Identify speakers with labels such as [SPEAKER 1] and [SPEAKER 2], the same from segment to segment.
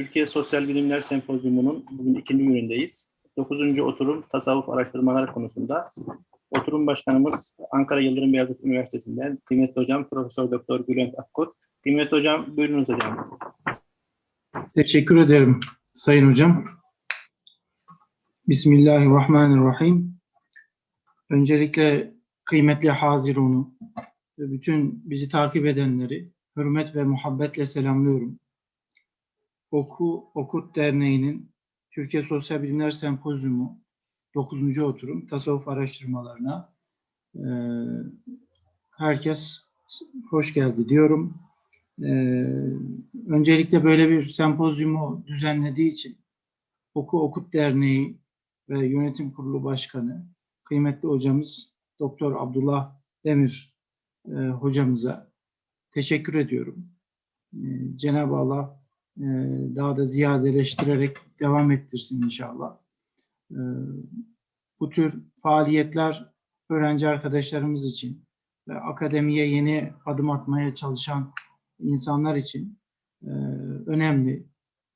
[SPEAKER 1] Türkiye Sosyal Bilimler Sempozyumu'nun bugün ikinci günündeyiz. Dokuzuncu oturum tasavvuf araştırmaları konusunda. Oturum başkanımız Ankara Yıldırım Beyazıt Üniversitesi'nden kıymetli hocam Profesör Doktor Bülent Akkut. Kıymetli hocam buyurunuz hocam.
[SPEAKER 2] Teşekkür ederim Sayın Hocam. Bismillahirrahmanirrahim. Öncelikle kıymetli Hazirun'u ve bütün bizi takip edenleri hürmet ve muhabbetle selamlıyorum. Oku Okut Derneği'nin Türkiye Sosyal Bilimler Sempozyumu 9. oturum tasavvuf araştırmalarına e, herkes hoş geldi diyorum. E, öncelikle böyle bir sempozyumu düzenlediği için Oku Okut Derneği ve Yönetim Kurulu Başkanı kıymetli hocamız Doktor Abdullah Demir e, hocamıza teşekkür ediyorum. E, Cenab-ı Allah e, daha da ziyadeleştirerek devam ettirsin inşallah. E, bu tür faaliyetler öğrenci arkadaşlarımız için ve akademiye yeni adım atmaya çalışan insanlar için e, önemli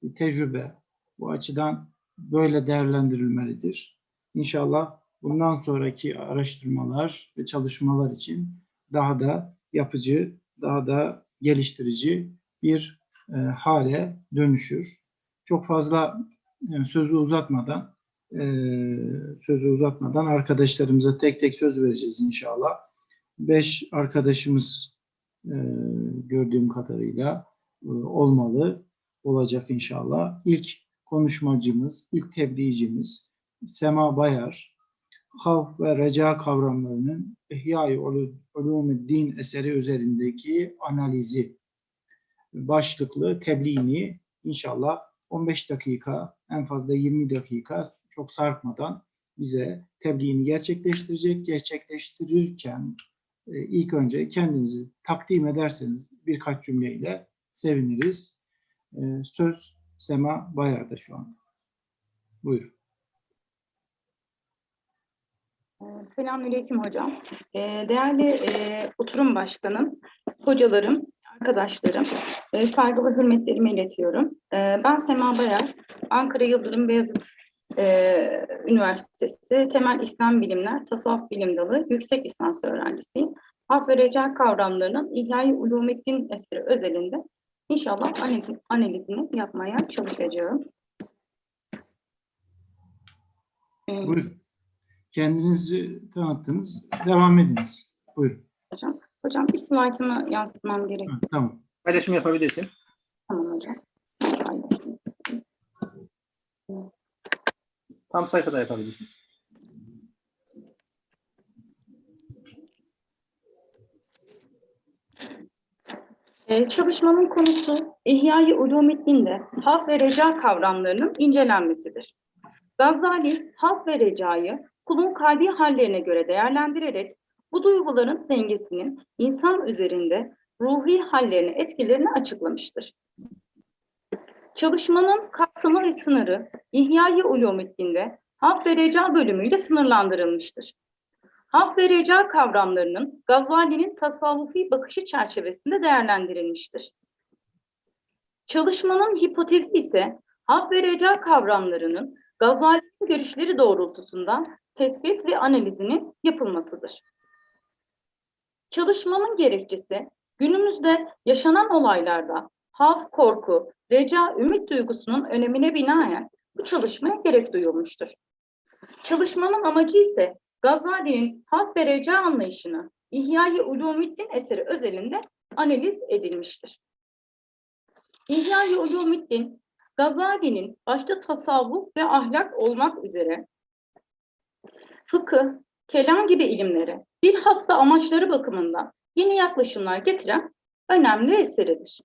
[SPEAKER 2] bir tecrübe. Bu açıdan böyle değerlendirilmelidir. İnşallah bundan sonraki araştırmalar ve çalışmalar için daha da yapıcı, daha da geliştirici bir e, hale dönüşür. Çok fazla e, sözü uzatmadan e, sözü uzatmadan arkadaşlarımıza tek tek söz vereceğiz inşallah. Beş arkadaşımız gördüğüm kadarıyla olmalı, olacak inşallah. İlk konuşmacımız, ilk tebliğcimiz Sema Bayar, havf ve reca kavramlarının İhya-i Ulumuddin eseri üzerindeki analizi başlıklı tebliğini inşallah 15 dakika, en fazla 20 dakika çok sarkmadan bize tebliğini gerçekleştirecek. Gerçekleştirirken e, ilk önce kendinizi takdim ederseniz birkaç cümleyle seviniriz. E, Söz Sema Bayar'da şu anda. Buyurun.
[SPEAKER 3] Selamünaleyküm hocam. Değerli e, oturum başkanım, hocalarım, arkadaşlarım, e, saygı ve hürmetlerimi iletiyorum. E, Ben Sema Bayar, Ankara Yıldırım Beyazıt e, Üniversitesi Temel İslam Bilimler Tasavvuf Bilim Dalı yüksek lisans öğrencisiyim. Haf ve reca kavramlarının İhya-i Ulumiddin eseri özelinde inşallah analiz- analizini yapmaya çalışacağım.
[SPEAKER 2] Buyurun. Kendinizi tanıttınız. Devam ediniz. Buyurun.
[SPEAKER 3] Hocam, hocam bir slaytımı yansıtmam gerek.
[SPEAKER 2] Ha, tamam.
[SPEAKER 1] Paylaşım yapabilirsin.
[SPEAKER 3] Tamam hocam.
[SPEAKER 1] Tam sayfada yapabilirsin.
[SPEAKER 3] Ee, çalışmamın konusu İhya-i Ulumiddin'de haf ve reca kavramlarının incelenmesidir. Gazali, haf ve recayı kulun kalbi hallerine göre değerlendirerek bu duyguların dengesinin insan üzerinde ruhi hallerine etkilerini açıklamıştır. Çalışmanın kapsamı ve sınırı İhya-i Ulumiddin'de haf ve reca bölümüyle sınırlandırılmıştır. Haf ve reca kavramlarının Gazali'nin tasavvufi bakışı çerçevesinde değerlendirilmiştir. Çalışmanın hipotezi ise haf ve reca kavramlarının Gazali'nin görüşleri doğrultusunda tespit ve analizinin yapılmasıdır. Çalışmanın gerekçesi günümüzde yaşanan olaylarda haf, korku, reca, ümit duygusunun önemine binaen bu çalışmaya gerek duyulmuştur. Çalışmanın amacı ise Gazali'nin haf ve reca anlayışını İhya-i Ulumiddin eseri özelinde analiz edilmiştir. İhya-i Ulumiddin, Gazali'nin başta tasavvuf ve ahlak olmak üzere fıkıh, kelam gibi ilimlere bilhassa amaçları bakımından yeni yaklaşımlar getiren önemli eseridir.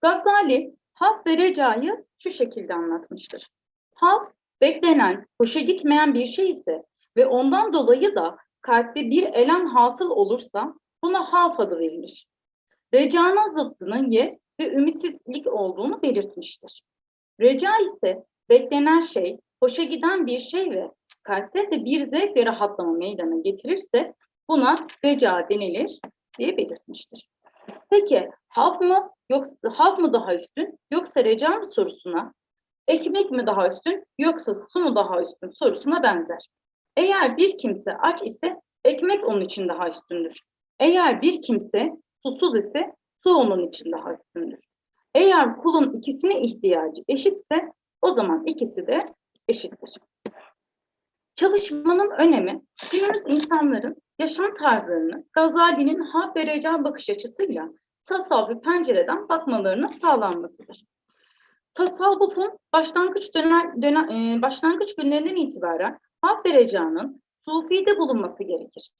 [SPEAKER 3] Gazali, haf ve recayı şu şekilde anlatmıştır. Haf, beklenen, hoşa gitmeyen bir şey ise ve ondan dolayı da kalpte bir elem hasıl olursa buna haf adı verilir. Recanın zıttının yes ve ümitsizlik olduğunu belirtmiştir. Reca ise beklenen şey, hoşa giden bir şey ve kalpte de bir zevk ve rahatlama meydana getirirse buna reca denilir diye belirtmiştir. Peki haf mı, yoksa havf mı daha üstün yoksa reca mı sorusuna, ekmek mi daha üstün yoksa su mu daha üstün sorusuna benzer. Eğer bir kimse aç ise ekmek onun için daha üstündür. Eğer bir kimse susuz ise su onun için daha üstündür. Eğer kulun ikisine ihtiyacı eşitse o zaman ikisi de eşittir. Çalışmanın önemi günümüz insanların yaşam tarzlarını Gazali'nin reca bakış açısıyla tasavvufi pencereden bakmalarına sağlanmasıdır. Tasavvufun başlangıç dönem, dönem e, başlangıç günlerinden itibaren hak ve recanın sufide bulunması gerekir.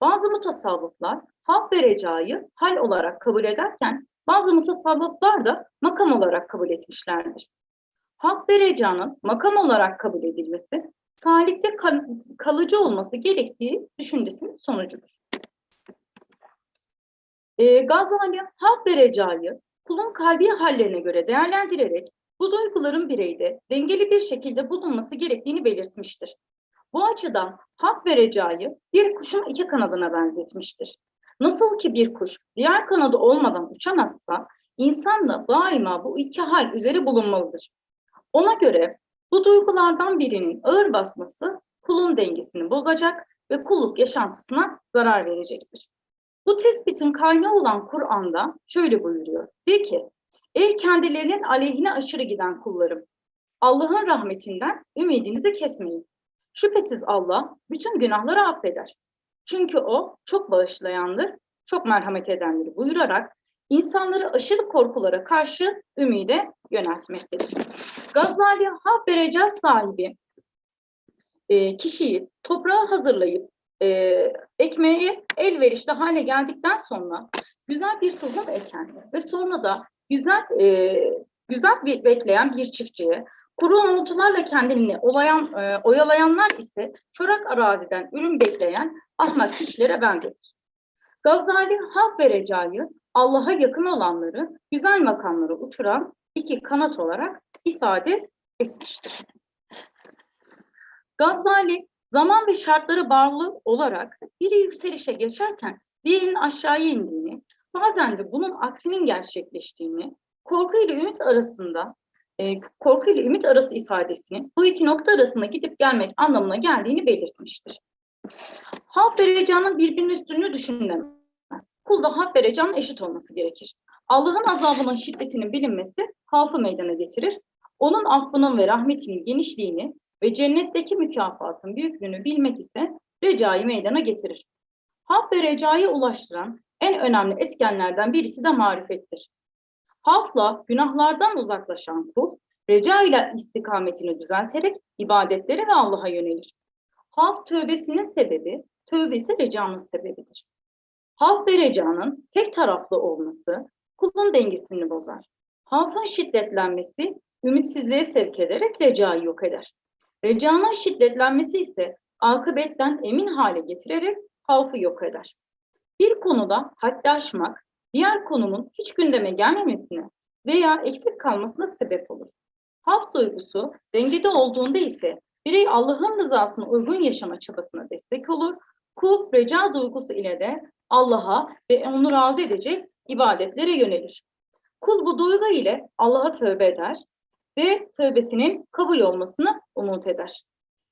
[SPEAKER 3] Bazı mutasavvıflar hak ve recayı hal olarak kabul ederken bazı mutasavvıflar da makam olarak kabul etmişlerdir. Hak ve recanın makam olarak kabul edilmesi salikte kal- kalıcı olması gerektiği düşüncesinin sonucudur. E, Gazali hak ve recayı kulun kalbi hallerine göre değerlendirerek bu duyguların bireyde dengeli bir şekilde bulunması gerektiğini belirtmiştir. Bu açıdan hak ve bir kuşun iki kanadına benzetmiştir. Nasıl ki bir kuş diğer kanadı olmadan uçamazsa, insan da daima bu iki hal üzere bulunmalıdır. Ona göre bu duygulardan birinin ağır basması kulun dengesini bozacak ve kulluk yaşantısına zarar verecektir. Bu tespitin kaynağı olan Kur'an'da şöyle buyuruyor. De ki, ey kendilerinin aleyhine aşırı giden kullarım, Allah'ın rahmetinden ümidinizi kesmeyin. Şüphesiz Allah bütün günahları affeder. Çünkü o çok bağışlayandır, çok merhamet edendir buyurarak insanları aşırı korkulara karşı ümide yöneltmektedir. Gazali reca sahibi e, kişiyi toprağa hazırlayıp e, ekmeği elverişli hale geldikten sonra güzel bir tohum eken ve sonra da güzel e, güzel bir bekleyen bir çiftçiye kuru umutlarla kendini olayan, e, oyalayanlar ise çorak araziden ürün bekleyen ahmak kişilere benzetir. Gazali hak ve recayı Allah'a yakın olanları güzel makamlara uçuran iki kanat olarak ifade etmiştir. Gazali zaman ve şartlara bağlı olarak biri yükselişe geçerken diğerinin aşağıya indiğini, bazen de bunun aksinin gerçekleştiğini, korku ile ümit arasında e, korku ile ümit arası ifadesini bu iki nokta arasında gidip gelmek anlamına geldiğini belirtmiştir. Hak ve recanın birbirinin üstünlüğü düşünülemez. Kulda hak ve eşit olması gerekir. Allah'ın azabının şiddetinin bilinmesi hafı meydana getirir. Onun affının ve rahmetinin genişliğini ve cennetteki mükafatın büyüklüğünü bilmek ise recayı meydana getirir. Hak ve recayı ulaştıran en önemli etkenlerden birisi de marifettir. Hafla günahlardan uzaklaşan kul, reca ile istikametini düzelterek ibadetlere ve Allah'a yönelir. Haf tövbesinin sebebi, tövbe ise recanın sebebidir. Haf ve recanın tek taraflı olması kulun dengesini bozar. Hafın şiddetlenmesi ümitsizliğe sevk ederek recayı yok eder. Recanın şiddetlenmesi ise akıbetten emin hale getirerek havfı yok eder. Bir konuda haddi aşmak, diğer konunun hiç gündeme gelmemesine veya eksik kalmasına sebep olur. Haf duygusu dengede olduğunda ise birey Allah'ın rızasına uygun yaşama çabasına destek olur. Kul reca duygusu ile de Allah'a ve onu razı edecek ibadetlere yönelir. Kul bu duygu ile Allah'a tövbe eder ve tövbesinin kabul olmasını umut eder.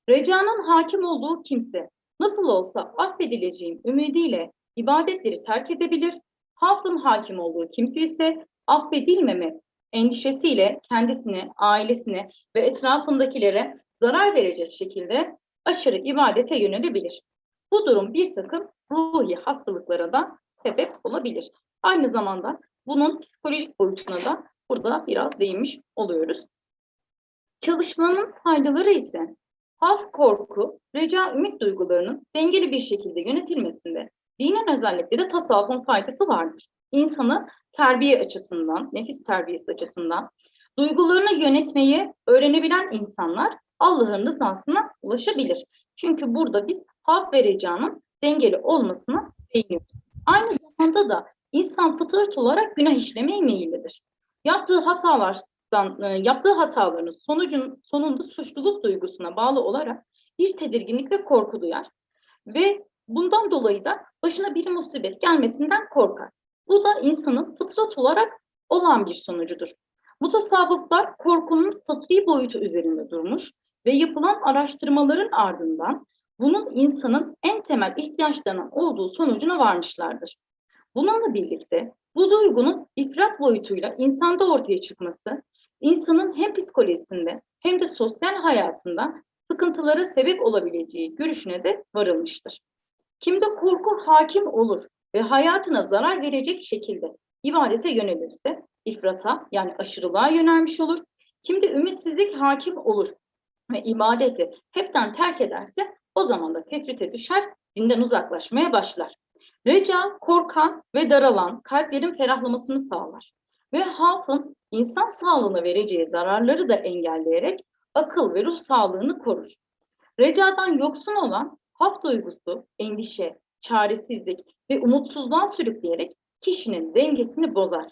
[SPEAKER 3] Recanın hakim olduğu kimse nasıl olsa affedileceğim ümidiyle ibadetleri terk edebilir. Hafın hakim olduğu kimse ise affedilmeme endişesiyle kendisine, ailesine ve etrafındakilere zarar verecek şekilde aşırı ibadete yönelebilir. Bu durum bir takım ruhi hastalıklara da sebep olabilir. Aynı zamanda bunun psikolojik boyutuna da burada biraz değinmiş oluyoruz. Çalışmanın faydaları ise haf korku, reca ümit duygularının dengeli bir şekilde yönetilmesinde dinin özellikle de tasavvufun faydası vardır. İnsanı terbiye açısından, nefis terbiyesi açısından duygularını yönetmeyi öğrenebilen insanlar Allah'ın rızasına ulaşabilir. Çünkü burada biz haf ve recanın dengeli olmasına değiniyoruz. Aynı zamanda da insan fıtrat olarak günah işlemeye meyillidir. Yaptığı hatalardan, e, yaptığı hataların sonucun sonunda suçluluk duygusuna bağlı olarak bir tedirginlik ve korku duyar. Ve bundan dolayı da başına bir musibet gelmesinden korkar. Bu da insanın fıtrat olarak olan bir sonucudur. Bu tasavvuflar korkunun fıtri boyutu üzerinde durmuş ve yapılan araştırmaların ardından bunun insanın en temel ihtiyaçlarının olduğu sonucuna varmışlardır. Bununla birlikte bu duygunun boyutuyla insanda ortaya çıkması, insanın hem psikolojisinde hem de sosyal hayatında sıkıntılara sebep olabileceği görüşüne de varılmıştır. Kimde korku hakim olur ve hayatına zarar verecek şekilde ibadete yönelirse ifrata yani aşırılığa yönelmiş olur. Kimde ümitsizlik hakim olur ve ibadeti hepten terk ederse o zaman da tefrite düşer, dinden uzaklaşmaya başlar. Reca, korkan ve daralan kalplerin ferahlamasını sağlar. Ve hafın insan sağlığına vereceği zararları da engelleyerek akıl ve ruh sağlığını korur. Recadan yoksun olan haf duygusu, endişe, çaresizlik ve umutsuzluğa sürükleyerek kişinin dengesini bozar.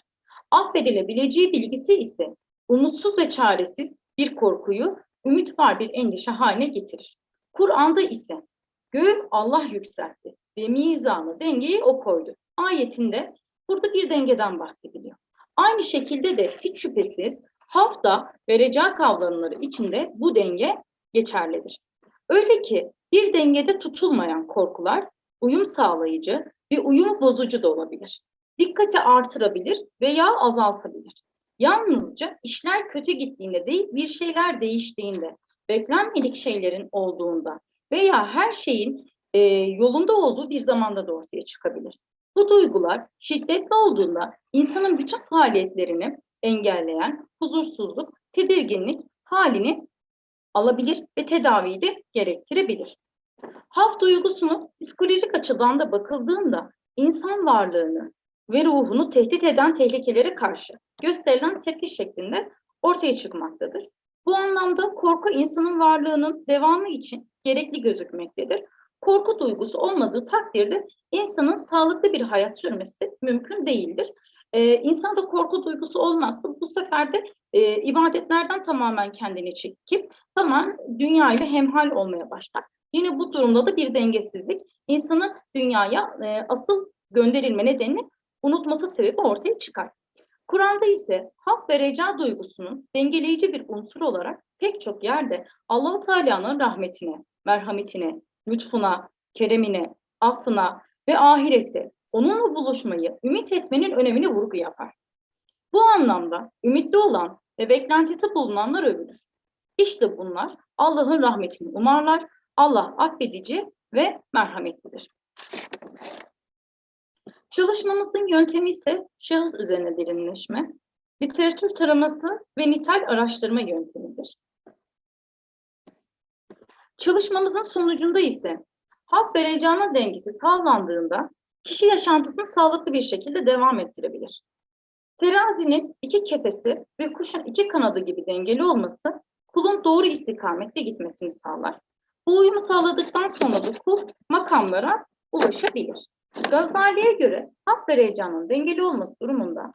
[SPEAKER 3] Affedilebileceği bilgisi ise umutsuz ve çaresiz bir korkuyu ümit var bir endişe haline getirir. Kur'an'da ise göğü Allah yükseltti ve mizanı dengeyi o koydu. Ayetinde burada bir dengeden bahsediliyor. Aynı şekilde de hiç şüphesiz hafta ve reca kavramları içinde bu denge geçerlidir. Öyle ki bir dengede tutulmayan korkular uyum sağlayıcı ve uyum bozucu da olabilir. Dikkati artırabilir veya azaltabilir. Yalnızca işler kötü gittiğinde değil bir şeyler değiştiğinde, beklenmedik şeylerin olduğunda veya her şeyin e, yolunda olduğu bir zamanda da ortaya çıkabilir. Bu duygular şiddetli olduğunda insanın bütün faaliyetlerini engelleyen huzursuzluk, tedirginlik halini alabilir ve tedaviyi de gerektirebilir. Haf duygusunu psikolojik açıdan da bakıldığında insan varlığını ve ruhunu tehdit eden tehlikelere karşı gösterilen tepki şeklinde ortaya çıkmaktadır. Bu anlamda korku insanın varlığının devamı için gerekli gözükmektedir. Korku duygusu olmadığı takdirde insanın sağlıklı bir hayat sürmesi mümkün değildir. Ee, insanda korku duygusu olmazsa bu sefer de e, ibadetlerden tamamen kendini çekip tamam dünya ile hemhal olmaya başlar. Yine bu durumda da bir dengesizlik insanın dünyaya e, asıl gönderilme nedenini unutması sebebi ortaya çıkar. Kur'an'da ise hak ve reca duygusunun dengeleyici bir unsur olarak pek çok yerde Allah-u Teala'nın rahmetine, merhametine, lütfuna, keremine, affına ve ahirete, onunla buluşmayı ümit etmenin önemine vurgu yapar. Bu anlamda ümitli olan ve beklentisi bulunanlar övülür. İşte bunlar Allah'ın rahmetini umarlar, Allah affedici ve merhametlidir. Çalışmamızın yöntemi ise şahıs üzerine derinleşme, literatür taraması ve nitel araştırma yöntemidir. Çalışmamızın sonucunda ise haf ve recanın dengesi sağlandığında kişi yaşantısını sağlıklı bir şekilde devam ettirebilir. Terazinin iki kefesi ve kuşun iki kanadı gibi dengeli olması kulun doğru istikamette gitmesini sağlar. Bu uyumu sağladıktan sonra da kul makamlara ulaşabilir. Gazali'ye göre hak ve heyecanın dengeli olması durumunda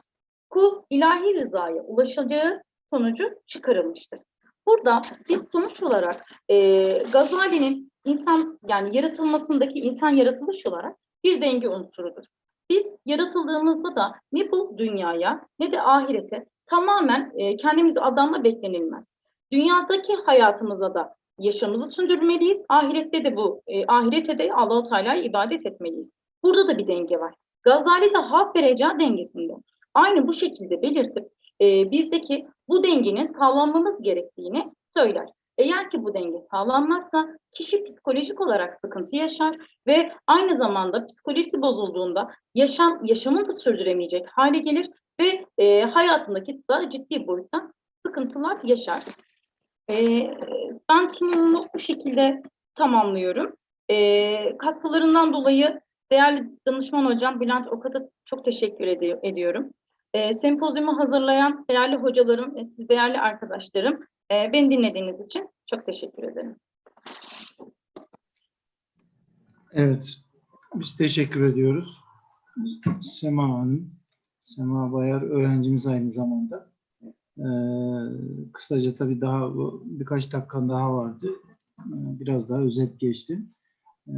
[SPEAKER 3] kul ilahi rızaya ulaşacağı sonucu çıkarılmıştır. Burada biz sonuç olarak e, Gazali'nin insan yani yaratılmasındaki insan yaratılış olarak bir denge unsurudur. Biz yaratıldığımızda da ne bu dünyaya ne de ahirete tamamen e, kendimizi adanma beklenilmez. Dünyadaki hayatımıza da yaşamımızı sürdürmeliyiz. Ahirette de bu, e, ahirete de Allah-u Teala'ya ibadet etmeliyiz. Burada da bir denge var. Gazali de hak ve reca dengesinde. Aynı bu şekilde belirtip e, bizdeki bu dengenin sağlanmamız gerektiğini söyler. Eğer ki bu denge sağlanmazsa kişi psikolojik olarak sıkıntı yaşar ve aynı zamanda psikolojisi bozulduğunda yaşam yaşamını da sürdüremeyecek hale gelir ve e, hayatındaki da ciddi boyutta sıkıntılar yaşar. E, ben sunumumu bu şekilde tamamlıyorum. E, katkılarından dolayı değerli danışman hocam Bülent Okat'a çok teşekkür ed ediyorum. E, sempozyumu hazırlayan değerli hocalarım ve siz değerli arkadaşlarım e, beni dinlediğiniz için çok teşekkür ederim.
[SPEAKER 2] Evet, biz teşekkür ediyoruz. Sema Hanım, Sema Bayar öğrencimiz aynı zamanda. Ee, kısaca tabii daha birkaç dakikan daha vardı. Ee, biraz daha özet geçti. Ee,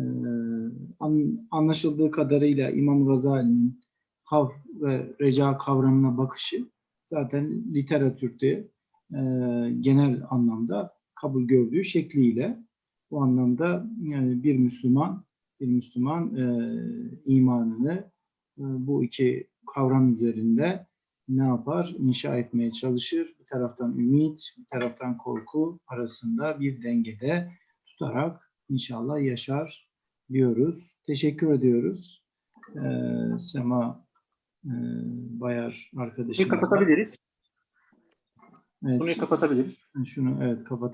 [SPEAKER 2] an, anlaşıldığı kadarıyla İmam Gazali'nin hav ve reca kavramına bakışı zaten literatürde e, genel anlamda kabul gördüğü şekliyle bu anlamda yani bir Müslüman bir Müslüman e, imanını e, bu iki kavram üzerinde ne yapar? İnşa etmeye çalışır. Bir taraftan ümit, bir taraftan korku arasında bir dengede tutarak inşallah yaşar diyoruz. Teşekkür ediyoruz. Ee, Sema e, Bayar
[SPEAKER 1] Bunu
[SPEAKER 2] arkadaşımıza.
[SPEAKER 1] kapatabiliriz.
[SPEAKER 2] Evet,
[SPEAKER 1] Bunu kapatabiliriz.
[SPEAKER 2] şunu evet kapat.